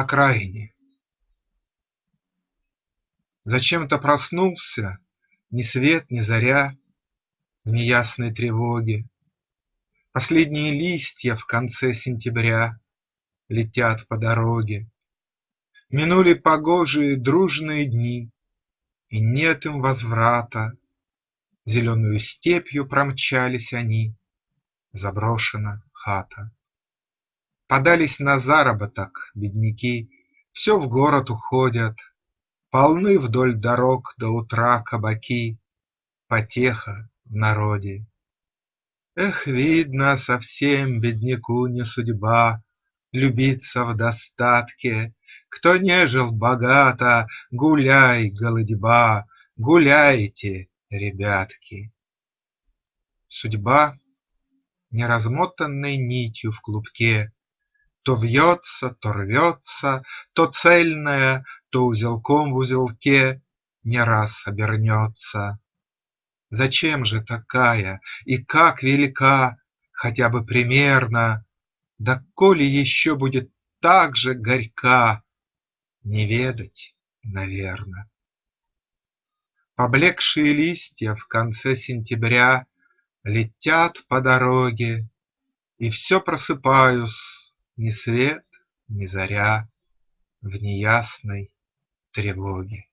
окраине. Зачем-то проснулся ни свет ни заря В неясной тревоге. Последние листья в конце сентября Летят по дороге. Минули погожие дружные дни, И нет им возврата. Зеленою степью промчались они, Заброшена хата. Подались на заработок бедняки, Все в город уходят, Полны вдоль дорог до утра кабаки, Потеха в народе. Эх, видно, совсем бедняку не судьба Любиться в достатке. Кто не жил богато, гуляй, голодьба, Гуляйте, ребятки. Судьба неразмотанной нитью в клубке То вьется, то рвется, то цельная, То узелком в узелке не раз обернется. Зачем же такая и как велика, Хотя бы примерно, Да коли еще будет так же горька, Не ведать наверно. Поблекшие листья в конце сентября Летят по дороге, И все просыпаюсь ни свет ни заря В неясной тревоге.